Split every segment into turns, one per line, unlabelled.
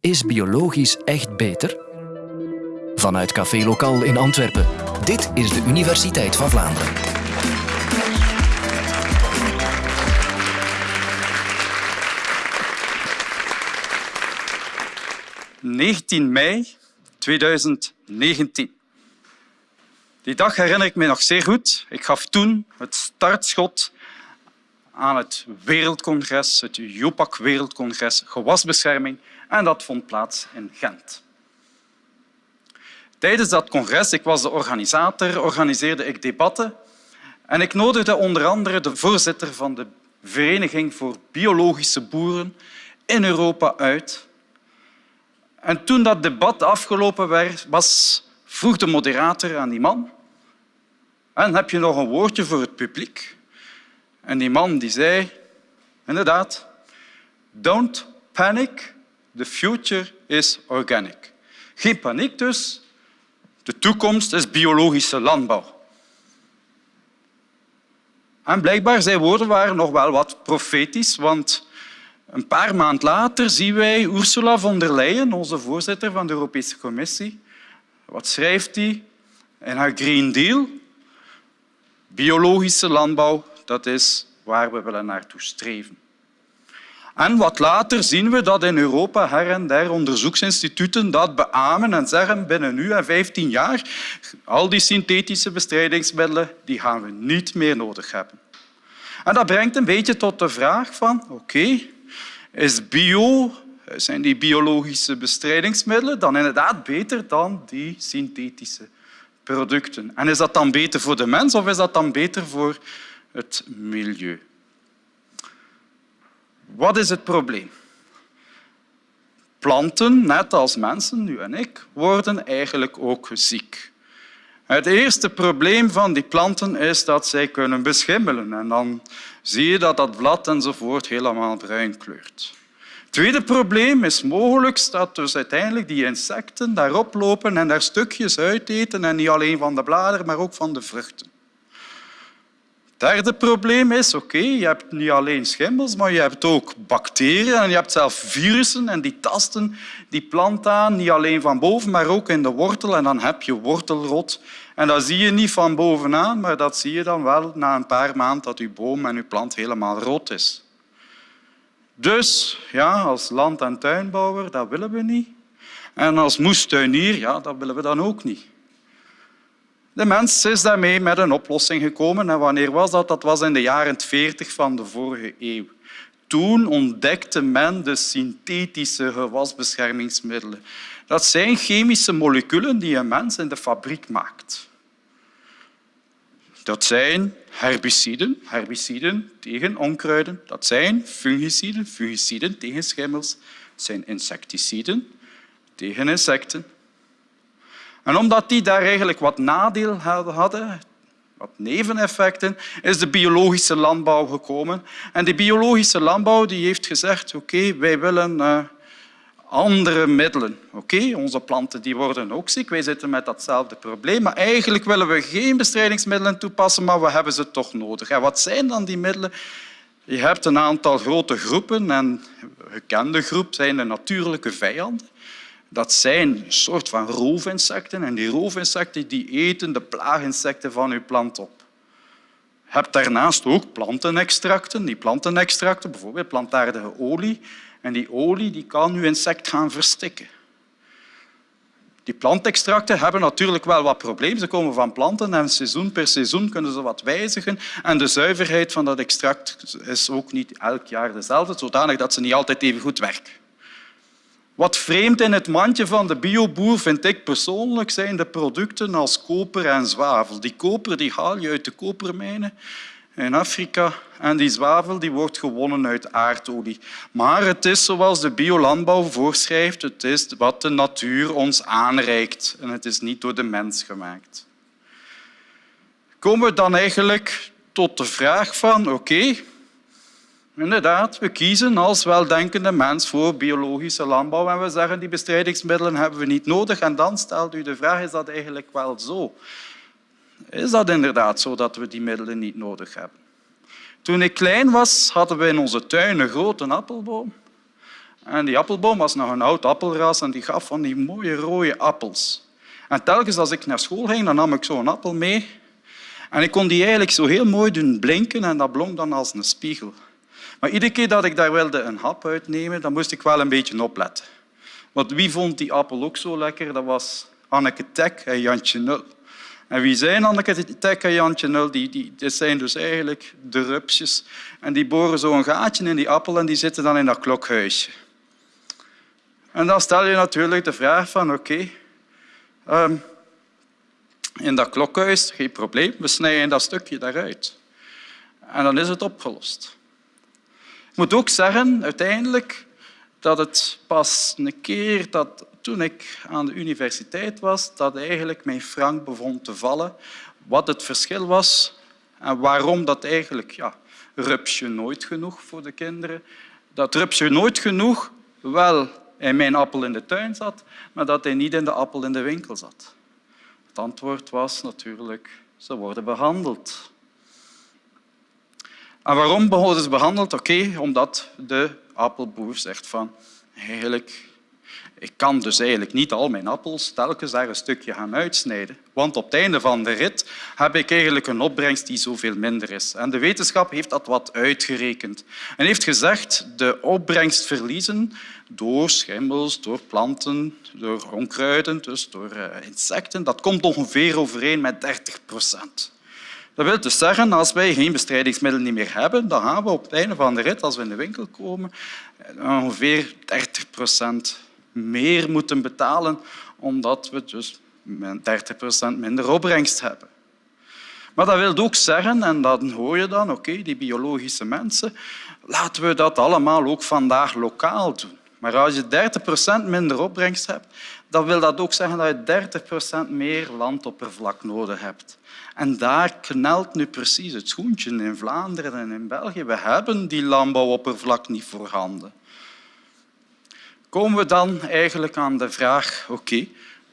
Is biologisch echt beter? Vanuit Café Lokaal in Antwerpen. Dit is de Universiteit van Vlaanderen.
...19 mei 2019. Die dag herinner ik me nog zeer goed. Ik gaf toen het startschot aan het Wereldcongres, het JOPAC Wereldcongres Gewasbescherming en dat vond plaats in Gent. Tijdens dat congres, ik was de organisator, organiseerde ik debatten en ik nodigde onder andere de voorzitter van de Vereniging voor Biologische Boeren in Europa uit. En toen dat debat afgelopen was, vroeg de moderator aan die man en heb je nog een woordje voor het publiek? En die man die zei, inderdaad, don't panic, the future is organic. Geen paniek dus, de toekomst is biologische landbouw. En blijkbaar zijn woorden waren nog wel wat profetisch, want een paar maanden later zien wij Ursula von der Leyen, onze voorzitter van de Europese Commissie. Wat schrijft hij in haar Green Deal? Biologische landbouw, dat is waar we willen naartoe streven. En wat later zien we dat in Europa her en der onderzoeksinstituten dat beamen en zeggen binnen nu en 15 jaar al die synthetische bestrijdingsmiddelen die gaan we niet meer nodig hebben. En dat brengt een beetje tot de vraag van oké, is bio, zijn die biologische bestrijdingsmiddelen dan inderdaad beter dan die synthetische producten? En is dat dan beter voor de mens of is dat dan beter voor het milieu? Wat is het probleem? Planten, net als mensen, nu en ik, worden eigenlijk ook ziek. Het eerste probleem van die planten is dat zij kunnen beschimmelen. En dan zie je dat dat blad enzovoort helemaal bruin kleurt. Het tweede probleem is mogelijk dat dus uiteindelijk die insecten daarop lopen en daar stukjes uiteten, en niet alleen van de bladeren, maar ook van de vruchten. Derde probleem is, oké, je hebt niet alleen schimmels, maar je hebt ook bacteriën en je hebt zelf virussen en die tasten die plant aan, niet alleen van boven, maar ook in de wortel. En dan heb je wortelrot. En dat zie je niet van bovenaan, maar dat zie je dan wel na een paar maanden dat je boom en je plant helemaal rood is. Dus ja, als land- en tuinbouwer, dat willen we niet. En als moestuinier, ja, dat willen we dan ook niet. De mens is daarmee met een oplossing gekomen. En wanneer was dat? Dat was in de jaren 40 van de vorige eeuw. Toen ontdekte men de synthetische gewasbeschermingsmiddelen. Dat zijn chemische moleculen die een mens in de fabriek maakt. Dat zijn herbiciden, herbiciden tegen onkruiden. Dat zijn fungiciden, fungiciden tegen schimmels. Dat zijn insecticiden tegen insecten. En omdat die daar eigenlijk wat nadeel hadden, wat neveneffecten, is de biologische landbouw gekomen. En de biologische landbouw die heeft gezegd, oké, wij willen uh, andere middelen. Oké, onze planten die worden ook ziek, wij zitten met datzelfde probleem, maar eigenlijk willen we geen bestrijdingsmiddelen toepassen, maar we hebben ze toch nodig. En wat zijn dan die middelen? Je hebt een aantal grote groepen en een gekende groep zijn de natuurlijke vijanden. Dat zijn een soort van roofinsecten en die roofinsecten die eten de plaaginsecten van uw plant op. Je hebt daarnaast ook plantenextracten. Die plantenextracten, bijvoorbeeld plantaardige olie, en die olie die kan uw insect gaan verstikken. Die plantextracten hebben natuurlijk wel wat problemen. Ze komen van planten en seizoen per seizoen kunnen ze wat wijzigen. En de zuiverheid van dat extract is ook niet elk jaar dezelfde, zodanig dat ze niet altijd even goed werken. Wat vreemd in het mandje van de bioboer vind ik persoonlijk zijn de producten als koper en zwavel. Die koper die haal je uit de kopermijnen in Afrika en die zwavel die wordt gewonnen uit aardolie. Maar het is zoals de biolandbouw voorschrijft, het is wat de natuur ons aanreikt en het is niet door de mens gemaakt. Komen we dan eigenlijk tot de vraag van oké, Inderdaad, we kiezen als weldenkende mens voor biologische landbouw en we zeggen die bestrijdingsmiddelen hebben we niet nodig. En dan stelt u de vraag, is dat eigenlijk wel zo? Is dat inderdaad zo dat we die middelen niet nodig hebben? Toen ik klein was, hadden we in onze tuin een grote appelboom. En die appelboom was nog een oud appelras en die gaf van die mooie rode appels. En telkens als ik naar school ging, dan nam ik zo'n appel mee. En ik kon die eigenlijk zo heel mooi doen blinken en dat blonk dan als een spiegel. Maar iedere keer dat ik daar wilde een hap uitnemen, dan moest ik wel een beetje opletten. Want wie vond die appel ook zo lekker? Dat was Anneke Tek en Jantje Nul. En wie zijn Anneke Tek en Jantje Nul? Die, die, zijn dus eigenlijk de rupsjes. En die boren zo een gaatje in die appel en die zitten dan in dat klokhuisje. En dan stel je natuurlijk de vraag van oké, um, in dat klokhuis, geen probleem, we snijden dat stukje daaruit. En dan is het opgelost. Ik moet ook zeggen, uiteindelijk, dat het pas een keer dat toen ik aan de universiteit was, dat eigenlijk mijn frank begon te vallen, wat het verschil was en waarom dat eigenlijk, ja, rupsje nooit genoeg voor de kinderen, dat rupsje nooit genoeg wel in mijn appel in de tuin zat, maar dat hij niet in de appel in de winkel zat. Het antwoord was natuurlijk, ze worden behandeld. En waarom worden ze behandeld? Oké, omdat de appelboer zegt van eigenlijk, ik kan dus eigenlijk niet al mijn appels telkens daar een stukje gaan uitsnijden. Want op het einde van de rit heb ik eigenlijk een opbrengst die zoveel minder is. En de wetenschap heeft dat wat uitgerekend en heeft gezegd de opbrengstverliezen door schimmels, door planten, door onkruiden, dus door eh, insecten, dat komt ongeveer overeen met 30 procent. Dat wil dus zeggen, als wij geen bestrijdingsmiddel meer hebben, dan gaan we op het einde van de rit, als we in de winkel komen, ongeveer 30 procent meer moeten betalen, omdat we dus 30 procent minder opbrengst hebben. Maar dat wil ook zeggen, en dan hoor je dan, oké, die biologische mensen, laten we dat allemaal ook vandaag lokaal doen. Maar als je 30 procent minder opbrengst hebt, dan wil dat ook zeggen dat je 30 procent meer landoppervlak nodig hebt. En daar knelt nu precies het schoentje in Vlaanderen en in België. We hebben die landbouwoppervlak niet voorhanden. Komen we dan eigenlijk aan de vraag, oké,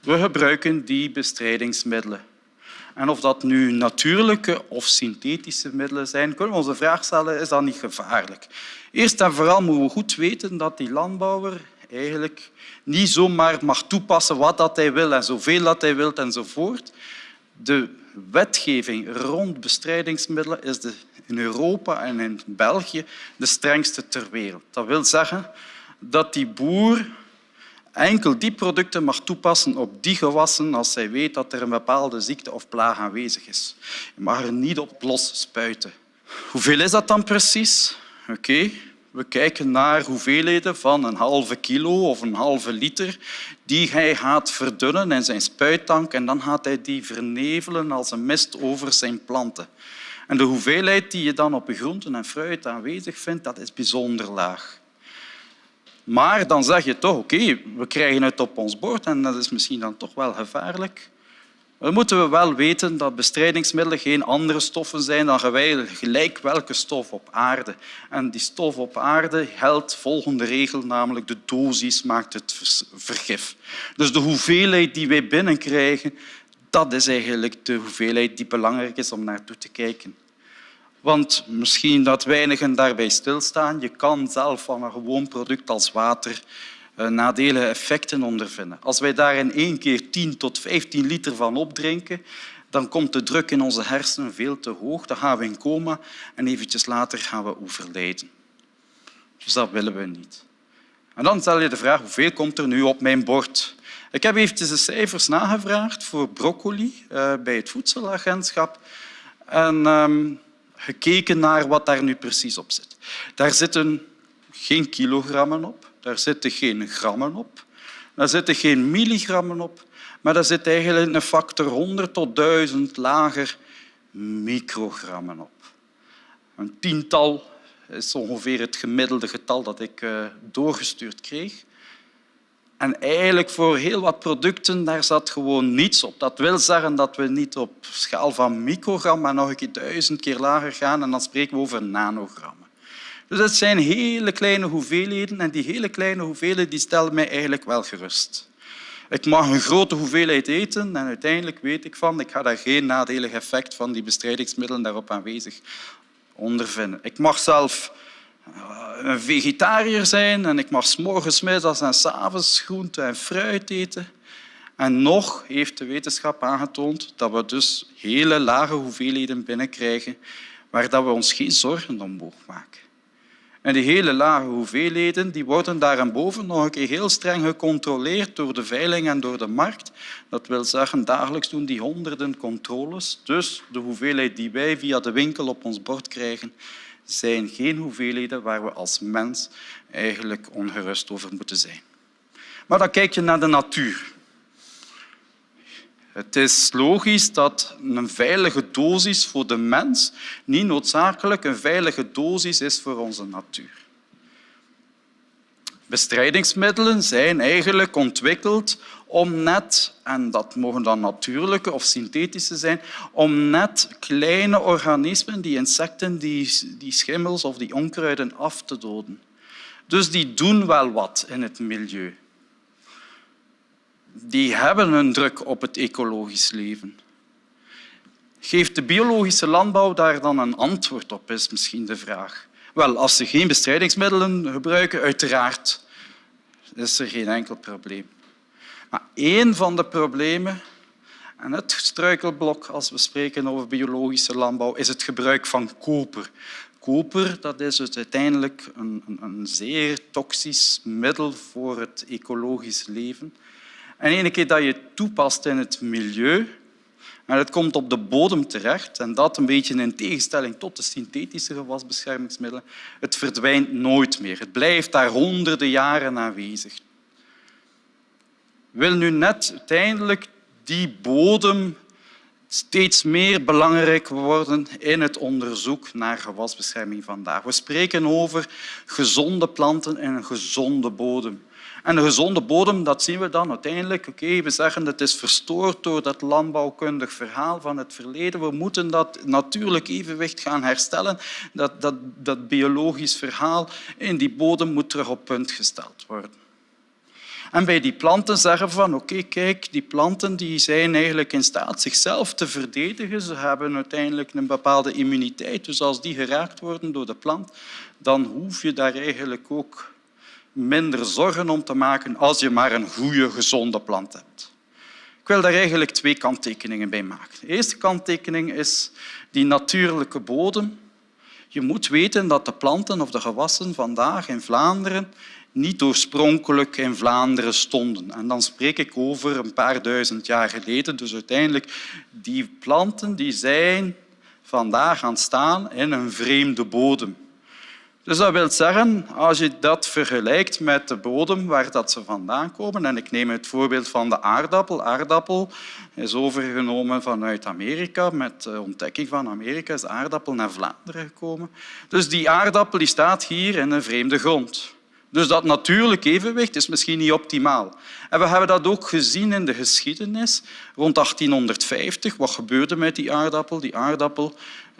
we gebruiken die bestrijdingsmiddelen. En of dat nu natuurlijke of synthetische middelen zijn, kunnen we onze vraag stellen, is dat niet gevaarlijk? Eerst en vooral moeten we goed weten dat die landbouwer eigenlijk niet zomaar mag toepassen wat dat hij wil en zoveel dat hij wil enzovoort. De wetgeving rond bestrijdingsmiddelen is de, in Europa en in België de strengste ter wereld. Dat wil zeggen dat die boer enkel die producten mag toepassen op die gewassen als hij weet dat er een bepaalde ziekte of plaag aanwezig is. Je mag er niet op los spuiten. Hoeveel is dat dan precies? Oké, we kijken naar hoeveelheden van een halve kilo of een halve liter die hij gaat verdunnen in zijn spuittank en dan gaat hij die vernevelen als een mist over zijn planten. En de hoeveelheid die je dan op je groenten en fruit aanwezig vindt, dat is bijzonder laag. Maar dan zeg je toch, oké, we krijgen het op ons bord en dat is misschien dan toch wel gevaarlijk. Dan moeten we wel weten dat bestrijdingsmiddelen geen andere stoffen zijn dan gelijk welke stof op aarde. En die stof op aarde geldt volgende regel, namelijk de dosis maakt het vergif. Dus de hoeveelheid die wij binnenkrijgen, dat is eigenlijk de hoeveelheid die belangrijk is om naartoe te kijken. Want misschien dat weinigen daarbij stilstaan, je kan zelf van een gewoon product als water eh, nadelige effecten ondervinden. Als wij daar in één keer 10 tot 15 liter van opdrinken, dan komt de druk in onze hersenen veel te hoog. Dan gaan we in coma en eventjes later gaan we overlijden. Dus dat willen we niet. En dan stel je de vraag, hoeveel komt er nu op mijn bord? Ik heb eventjes de cijfers nagevraagd voor broccoli uh, bij het voedselagentschap en um, gekeken naar wat daar nu precies op zit. Daar zitten geen kilogrammen op, daar zitten geen grammen op, daar zitten geen milligrammen op, maar daar zit eigenlijk een factor 100 tot 1000 lager microgrammen op. Een tiental is ongeveer het gemiddelde getal dat ik eh, doorgestuurd kreeg. En eigenlijk voor heel wat producten daar zat gewoon niets op. Dat wil zeggen dat we niet op schaal van microgram, maar nog een keer duizend keer lager gaan en dan spreken we over nanogrammen. Dus dat zijn hele kleine hoeveelheden en die hele kleine hoeveelheden die stellen mij eigenlijk wel gerust. Ik mag een grote hoeveelheid eten en uiteindelijk weet ik van, ik ga daar geen nadelig effect van die bestrijdingsmiddelen daarop aanwezig ondervinden. Ik mag zelf een vegetariër zijn en ik mag s morgens, middags en s avonds groente en fruit eten. En nog heeft de wetenschap aangetoond dat we dus hele lage hoeveelheden binnenkrijgen waar we ons geen zorgen om mogen maken. En die hele lage hoeveelheden die worden daarboven nog een keer heel streng gecontroleerd door de veiling en door de markt. Dat wil zeggen, dagelijks doen die honderden controles. Dus de hoeveelheid die wij via de winkel op ons bord krijgen, zijn geen hoeveelheden waar we als mens eigenlijk ongerust over moeten zijn. Maar dan kijk je naar de natuur. Het is logisch dat een veilige dosis voor de mens niet noodzakelijk een veilige dosis is voor onze natuur. Bestrijdingsmiddelen zijn eigenlijk ontwikkeld om net, en dat mogen dan natuurlijke of synthetische zijn, om net kleine organismen, die insecten, die, die schimmels of die onkruiden af te doden. Dus die doen wel wat in het milieu die hebben een druk op het ecologisch leven. Geeft de biologische landbouw daar dan een antwoord op, is misschien de vraag. Wel, als ze geen bestrijdingsmiddelen gebruiken, uiteraard is er geen enkel probleem. Maar één van de problemen en het struikelblok als we spreken over biologische landbouw is het gebruik van koper. Koper dat is dus uiteindelijk een, een, een zeer toxisch middel voor het ecologisch leven. En ene keer dat je toepast in het milieu, en het komt op de bodem terecht, en dat een beetje in tegenstelling tot de synthetische gewasbeschermingsmiddelen, het verdwijnt nooit meer. Het blijft daar honderden jaren aanwezig. Wil nu net uiteindelijk die bodem steeds meer belangrijk worden in het onderzoek naar gewasbescherming vandaag. We spreken over gezonde planten en een gezonde bodem. En een gezonde bodem, dat zien we dan uiteindelijk. Oké, we zeggen het is verstoord door dat landbouwkundig verhaal van het verleden. We moeten dat natuurlijk evenwicht gaan herstellen. Dat, dat, dat biologisch verhaal in die bodem moet terug op punt gesteld worden. En bij die planten zeggen we van oké, kijk, die planten die zijn eigenlijk in staat zichzelf te verdedigen. Ze hebben uiteindelijk een bepaalde immuniteit. Dus als die geraakt worden door de plant, dan hoef je daar eigenlijk ook minder zorgen om te maken als je maar een goede, gezonde plant hebt. Ik wil daar eigenlijk twee kanttekeningen bij maken. De eerste kanttekening is die natuurlijke bodem. Je moet weten dat de planten of de gewassen vandaag in Vlaanderen niet oorspronkelijk in Vlaanderen stonden. En dan spreek ik over een paar duizend jaar geleden. Dus uiteindelijk, die planten die zijn vandaag aan staan in een vreemde bodem. Dus dat wil zeggen, als je dat vergelijkt met de bodem waar dat ze vandaan komen, en ik neem het voorbeeld van de aardappel. Aardappel is overgenomen vanuit Amerika. Met de ontdekking van Amerika is de aardappel naar Vlaanderen gekomen. Dus die aardappel die staat hier in een vreemde grond. Dus dat natuurlijk evenwicht is misschien niet optimaal. En we hebben dat ook gezien in de geschiedenis. Rond 1850, wat gebeurde met die aardappel? Die aardappel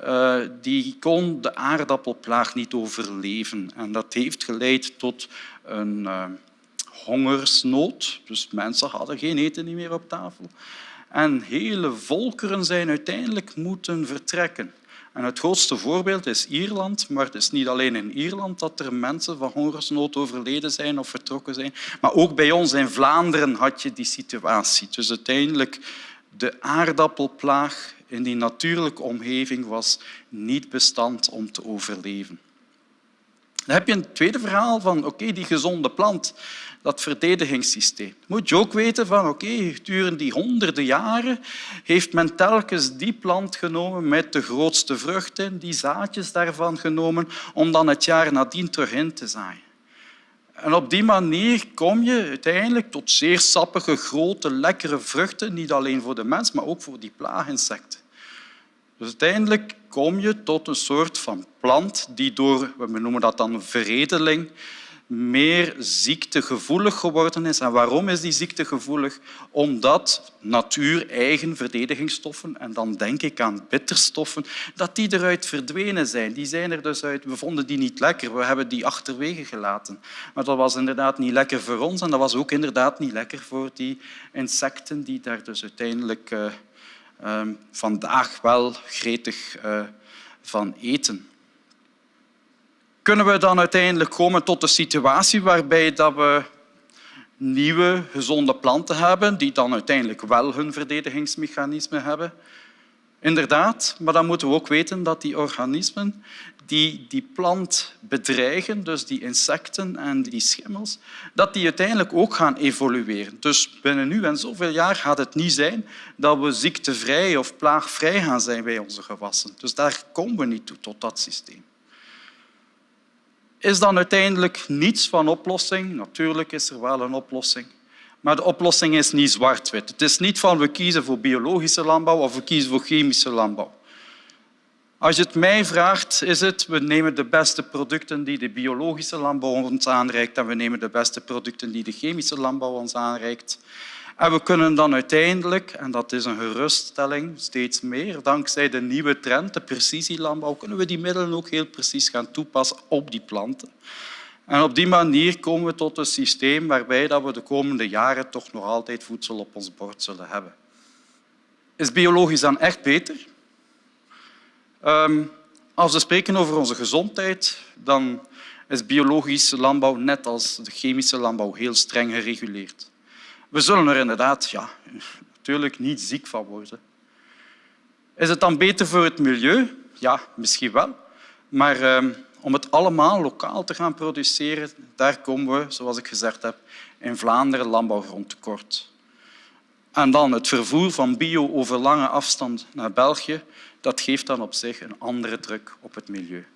uh, die kon de aardappelplaag niet overleven. En dat heeft geleid tot een uh, hongersnood. Dus mensen hadden geen eten meer op tafel. En hele volkeren zijn uiteindelijk moeten vertrekken. En het grootste voorbeeld is Ierland, maar het is niet alleen in Ierland dat er mensen van hongersnood overleden zijn of vertrokken zijn, maar ook bij ons in Vlaanderen had je die situatie. Dus uiteindelijk de aardappelplaag in die natuurlijke omgeving was niet bestand om te overleven. Dan heb je een tweede verhaal van oké, die gezonde plant, dat verdedigingssysteem. Moet je ook weten van oké, gedurende die honderden jaren heeft men telkens die plant genomen met de grootste vruchten, die zaadjes daarvan genomen, om dan het jaar nadien terug in te zaaien. En op die manier kom je uiteindelijk tot zeer sappige, grote, lekkere vruchten, niet alleen voor de mens, maar ook voor die plaaginsecten. Dus uiteindelijk kom je tot een soort van plant die door, we noemen dat dan veredeling, meer ziektegevoelig geworden is. En waarom is die ziektegevoelig? Omdat natuur-eigen verdedigingsstoffen, en dan denk ik aan bitterstoffen, dat die eruit verdwenen zijn. Die zijn er dus uit. We vonden die niet lekker. We hebben die achterwege gelaten. Maar dat was inderdaad niet lekker voor ons en dat was ook inderdaad niet lekker voor die insecten die daar dus uiteindelijk uh, vandaag wel gretig uh, van eten. Kunnen we dan uiteindelijk komen tot een situatie waarbij dat we nieuwe gezonde planten hebben die dan uiteindelijk wel hun verdedigingsmechanisme hebben? Inderdaad, maar dan moeten we ook weten dat die organismen die die plant bedreigen, dus die insecten en die schimmels, dat die uiteindelijk ook gaan evolueren. Dus binnen nu en zoveel jaar gaat het niet zijn dat we ziektevrij of plaagvrij gaan zijn bij onze gewassen. Dus daar komen we niet toe, tot dat systeem. Is dan uiteindelijk niets van oplossing? Natuurlijk is er wel een oplossing. Maar de oplossing is niet zwart-wit. Het is niet van we kiezen voor biologische landbouw of we kiezen voor chemische landbouw. Als je het mij vraagt, is het we nemen de beste producten die de biologische landbouw ons aanreikt en we nemen de beste producten die de chemische landbouw ons aanreikt. En we kunnen dan uiteindelijk, en dat is een geruststelling, steeds meer, dankzij de nieuwe trend, de precisielandbouw, kunnen we die middelen ook heel precies gaan toepassen op die planten. En op die manier komen we tot een systeem waarbij we de komende jaren toch nog altijd voedsel op ons bord zullen hebben. Is biologisch dan echt beter? Um, als we spreken over onze gezondheid, dan is biologische landbouw net als de chemische landbouw heel streng gereguleerd. We zullen er inderdaad ja, natuurlijk niet ziek van worden. Is het dan beter voor het milieu? Ja, misschien wel. Maar um, om het allemaal lokaal te gaan produceren, daar komen we, zoals ik gezegd heb, in Vlaanderen landbouwgrond tekort. En dan het vervoer van bio over lange afstand naar België, dat geeft dan op zich een andere druk op het milieu.